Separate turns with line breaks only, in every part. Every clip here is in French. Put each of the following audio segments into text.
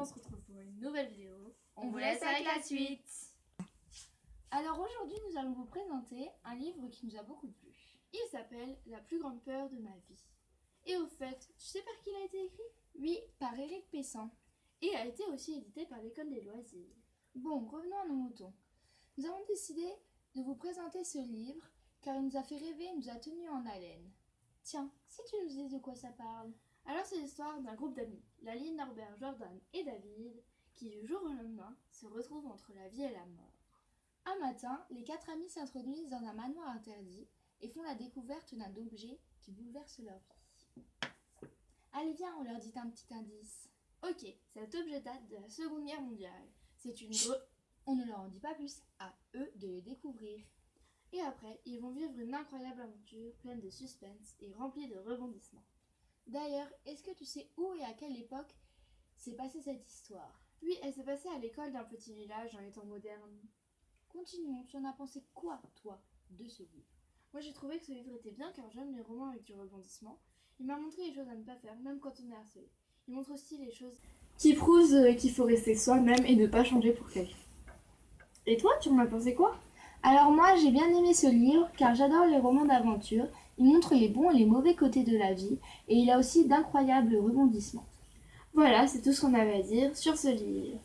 on se retrouve pour une nouvelle vidéo.
On vous laisse avec la suite.
Alors aujourd'hui, nous allons vous présenter un livre qui nous a beaucoup plu.
Il s'appelle La plus grande peur de ma vie. Et au fait, tu sais par qui il a été écrit?
Oui, par Éric Pessan.
Et a été aussi édité par l'école des loisirs.
Bon, revenons à nos moutons. Nous avons décidé de vous présenter ce livre car il nous a fait rêver et nous a tenus en haleine. Tiens, si tu nous disais de quoi ça parle?
Alors c'est l'histoire d'un groupe d'amis, Laline, Norbert, Jordan et David, qui du jour au lendemain se retrouvent entre la vie et la mort.
Un matin, les quatre amis s'introduisent dans un manoir interdit et font la découverte d'un objet qui bouleverse leur vie. Allez viens, on leur dit un petit indice.
Ok, cet objet date de la Seconde Guerre mondiale. C'est une.
On ne leur en dit pas plus, à eux de le découvrir.
Et après, ils vont vivre une incroyable aventure pleine de suspense et remplie de rebondissements.
D'ailleurs, est-ce que tu sais où et à quelle époque s'est passée cette histoire?
Oui, elle s'est passée à l'école d'un petit village dans les temps modernes.
Continuons, tu en as pensé quoi, toi, de ce livre?
Moi j'ai trouvé que ce livre était bien car j'aime les romans avec du rebondissement. Il m'a montré les choses à ne pas faire, même quand on est harcelé. Il montre aussi les choses qui prouvent euh, qu'il faut rester soi-même et ne pas changer pour quelqu'un. Et toi, tu en as pensé quoi?
Alors moi, j'ai bien aimé ce livre car j'adore les romans d'aventure. Il montre les bons et les mauvais côtés de la vie et il a aussi d'incroyables rebondissements.
Voilà, c'est tout ce qu'on avait à dire sur ce livre.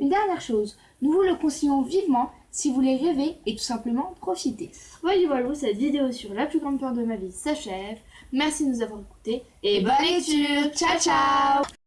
Une dernière chose, nous vous le conseillons vivement si vous voulez rêver et tout simplement profiter.
Voilà, voilà, cette vidéo sur la plus grande peur de ma vie s'achève. Merci de nous avoir écoutés
et bonne lecture. Ciao, ciao